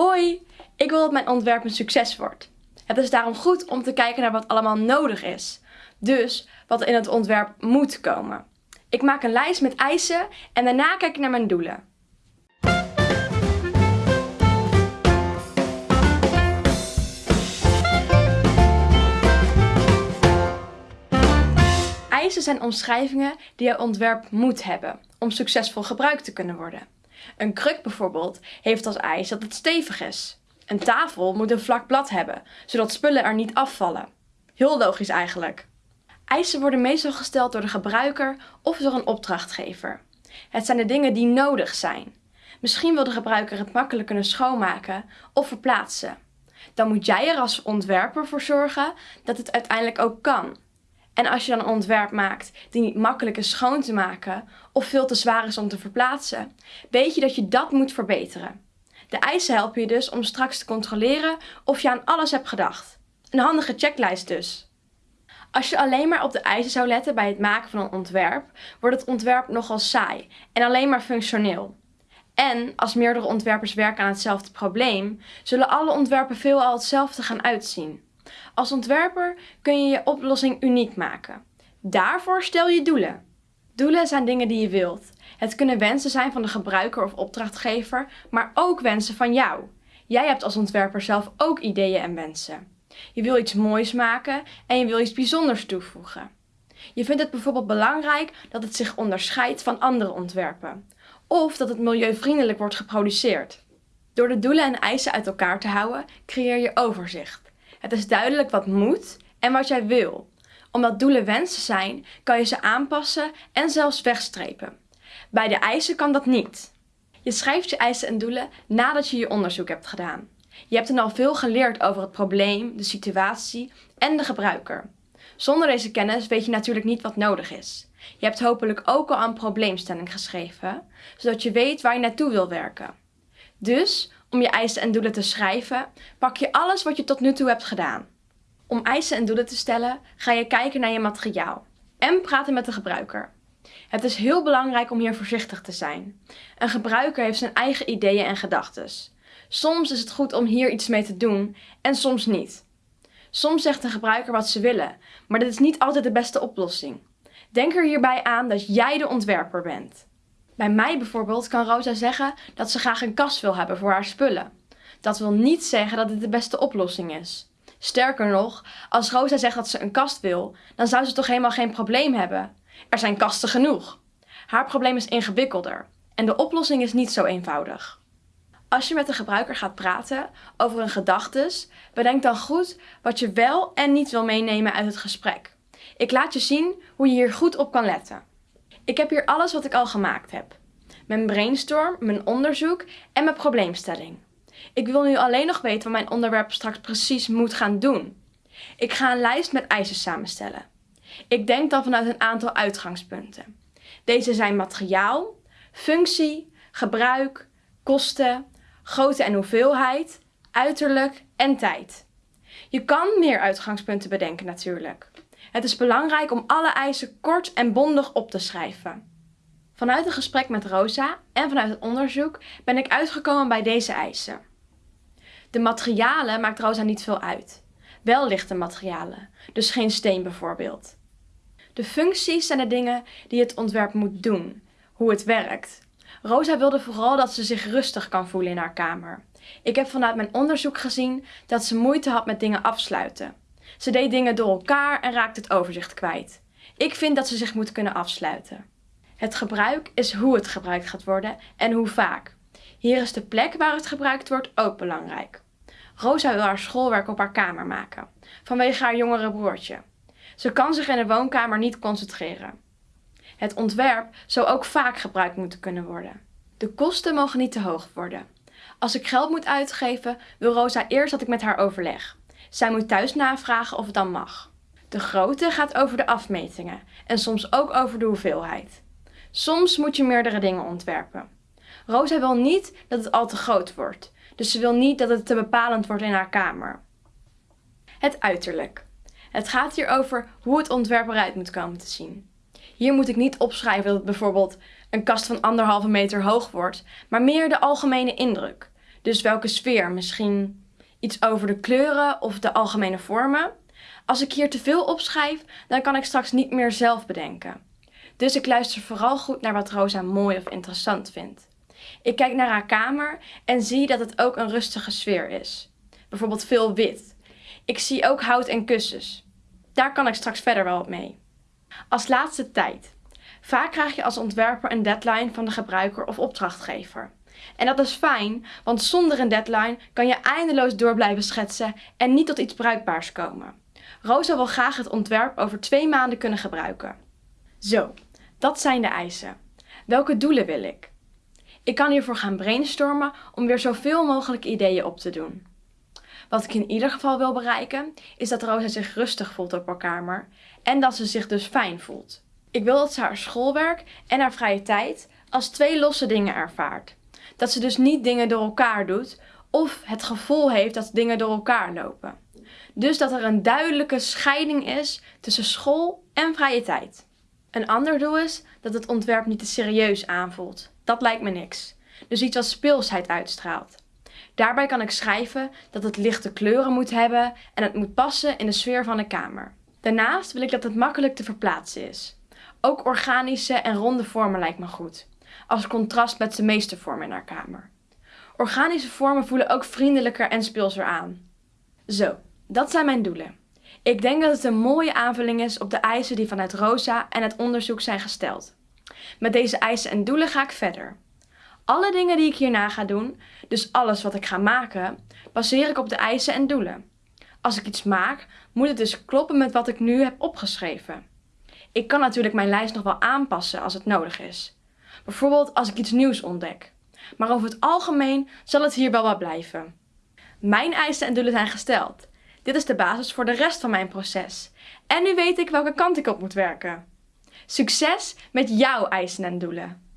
Hoi, ik wil dat mijn ontwerp een succes wordt. Het is daarom goed om te kijken naar wat allemaal nodig is. Dus wat in het ontwerp moet komen. Ik maak een lijst met eisen en daarna kijk ik naar mijn doelen. Eisen zijn omschrijvingen die je ontwerp moet hebben om succesvol gebruikt te kunnen worden. Een kruk bijvoorbeeld heeft als eis dat het stevig is. Een tafel moet een vlak blad hebben, zodat spullen er niet afvallen. Heel logisch eigenlijk. Eisen worden meestal gesteld door de gebruiker of door een opdrachtgever. Het zijn de dingen die nodig zijn. Misschien wil de gebruiker het makkelijk kunnen schoonmaken of verplaatsen. Dan moet jij er als ontwerper voor zorgen dat het uiteindelijk ook kan. En als je dan een ontwerp maakt die niet makkelijk is schoon te maken of veel te zwaar is om te verplaatsen, weet je dat je dat moet verbeteren. De eisen helpen je dus om straks te controleren of je aan alles hebt gedacht. Een handige checklist dus. Als je alleen maar op de eisen zou letten bij het maken van een ontwerp, wordt het ontwerp nogal saai en alleen maar functioneel. En als meerdere ontwerpers werken aan hetzelfde probleem, zullen alle ontwerpen veelal hetzelfde gaan uitzien. Als ontwerper kun je je oplossing uniek maken. Daarvoor stel je doelen. Doelen zijn dingen die je wilt. Het kunnen wensen zijn van de gebruiker of opdrachtgever, maar ook wensen van jou. Jij hebt als ontwerper zelf ook ideeën en wensen. Je wil iets moois maken en je wil iets bijzonders toevoegen. Je vindt het bijvoorbeeld belangrijk dat het zich onderscheidt van andere ontwerpen. Of dat het milieuvriendelijk wordt geproduceerd. Door de doelen en eisen uit elkaar te houden, creëer je overzicht. Het is duidelijk wat moet en wat jij wil. Omdat doelen wensen zijn, kan je ze aanpassen en zelfs wegstrepen. Bij de eisen kan dat niet. Je schrijft je eisen en doelen nadat je je onderzoek hebt gedaan. Je hebt dan al veel geleerd over het probleem, de situatie en de gebruiker. Zonder deze kennis weet je natuurlijk niet wat nodig is. Je hebt hopelijk ook al een probleemstelling geschreven, zodat je weet waar je naartoe wil werken. Dus om je eisen en doelen te schrijven, pak je alles wat je tot nu toe hebt gedaan. Om eisen en doelen te stellen, ga je kijken naar je materiaal en praten met de gebruiker. Het is heel belangrijk om hier voorzichtig te zijn. Een gebruiker heeft zijn eigen ideeën en gedachten. Soms is het goed om hier iets mee te doen en soms niet. Soms zegt de gebruiker wat ze willen, maar dit is niet altijd de beste oplossing. Denk er hierbij aan dat jij de ontwerper bent. Bij mij bijvoorbeeld kan Rosa zeggen dat ze graag een kast wil hebben voor haar spullen. Dat wil niet zeggen dat dit de beste oplossing is. Sterker nog, als Rosa zegt dat ze een kast wil, dan zou ze toch helemaal geen probleem hebben. Er zijn kasten genoeg. Haar probleem is ingewikkelder en de oplossing is niet zo eenvoudig. Als je met de gebruiker gaat praten over hun gedachtes, bedenk dan goed wat je wel en niet wil meenemen uit het gesprek. Ik laat je zien hoe je hier goed op kan letten. Ik heb hier alles wat ik al gemaakt heb. Mijn brainstorm, mijn onderzoek en mijn probleemstelling. Ik wil nu alleen nog weten wat mijn onderwerp straks precies moet gaan doen. Ik ga een lijst met eisen samenstellen. Ik denk dan vanuit een aantal uitgangspunten. Deze zijn materiaal, functie, gebruik, kosten, grootte en hoeveelheid, uiterlijk en tijd. Je kan meer uitgangspunten bedenken natuurlijk. Het is belangrijk om alle eisen kort en bondig op te schrijven. Vanuit een gesprek met Rosa en vanuit het onderzoek ben ik uitgekomen bij deze eisen. De materialen maakt Rosa niet veel uit. Wel lichte materialen, dus geen steen bijvoorbeeld. De functies zijn de dingen die het ontwerp moet doen, hoe het werkt. Rosa wilde vooral dat ze zich rustig kan voelen in haar kamer. Ik heb vanuit mijn onderzoek gezien dat ze moeite had met dingen afsluiten. Ze deed dingen door elkaar en raakte het overzicht kwijt. Ik vind dat ze zich moet kunnen afsluiten. Het gebruik is hoe het gebruikt gaat worden en hoe vaak. Hier is de plek waar het gebruikt wordt ook belangrijk. Rosa wil haar schoolwerk op haar kamer maken, vanwege haar jongere broertje. Ze kan zich in de woonkamer niet concentreren. Het ontwerp zou ook vaak gebruikt moeten kunnen worden. De kosten mogen niet te hoog worden. Als ik geld moet uitgeven, wil Rosa eerst dat ik met haar overleg. Zij moet thuis navragen of het dan mag. De grootte gaat over de afmetingen en soms ook over de hoeveelheid. Soms moet je meerdere dingen ontwerpen. Rosa wil niet dat het al te groot wordt, dus ze wil niet dat het te bepalend wordt in haar kamer. Het uiterlijk. Het gaat hier over hoe het ontwerp eruit moet komen te zien. Hier moet ik niet opschrijven dat het bijvoorbeeld een kast van anderhalve meter hoog wordt, maar meer de algemene indruk. Dus welke sfeer? Misschien iets over de kleuren of de algemene vormen? Als ik hier te veel opschrijf, dan kan ik straks niet meer zelf bedenken. Dus ik luister vooral goed naar wat Rosa mooi of interessant vindt. Ik kijk naar haar kamer en zie dat het ook een rustige sfeer is. Bijvoorbeeld veel wit. Ik zie ook hout en kussens. Daar kan ik straks verder wel op mee. Als laatste tijd. Vaak krijg je als ontwerper een deadline van de gebruiker of opdrachtgever. En dat is fijn, want zonder een deadline kan je eindeloos door blijven schetsen en niet tot iets bruikbaars komen. Rosa wil graag het ontwerp over twee maanden kunnen gebruiken. Zo, dat zijn de eisen. Welke doelen wil ik? Ik kan hiervoor gaan brainstormen om weer zoveel mogelijk ideeën op te doen. Wat ik in ieder geval wil bereiken, is dat Rosa zich rustig voelt op haar kamer en dat ze zich dus fijn voelt. Ik wil dat ze haar schoolwerk en haar vrije tijd als twee losse dingen ervaart. Dat ze dus niet dingen door elkaar doet of het gevoel heeft dat dingen door elkaar lopen. Dus dat er een duidelijke scheiding is tussen school en vrije tijd. Een ander doel is dat het ontwerp niet te serieus aanvoelt. Dat lijkt me niks. Dus iets als speelsheid uitstraalt. Daarbij kan ik schrijven dat het lichte kleuren moet hebben en het moet passen in de sfeer van de kamer. Daarnaast wil ik dat het makkelijk te verplaatsen is. Ook organische en ronde vormen lijkt me goed, als contrast met de meeste vormen in haar kamer. Organische vormen voelen ook vriendelijker en speelser aan. Zo, dat zijn mijn doelen. Ik denk dat het een mooie aanvulling is op de eisen die vanuit Rosa en het onderzoek zijn gesteld. Met deze eisen en doelen ga ik verder. Alle dingen die ik hierna ga doen, dus alles wat ik ga maken, baseer ik op de eisen en doelen. Als ik iets maak, moet het dus kloppen met wat ik nu heb opgeschreven. Ik kan natuurlijk mijn lijst nog wel aanpassen als het nodig is. Bijvoorbeeld als ik iets nieuws ontdek. Maar over het algemeen zal het hier wel wat blijven. Mijn eisen en doelen zijn gesteld. Dit is de basis voor de rest van mijn proces. En nu weet ik welke kant ik op moet werken. Succes met jouw eisen en doelen!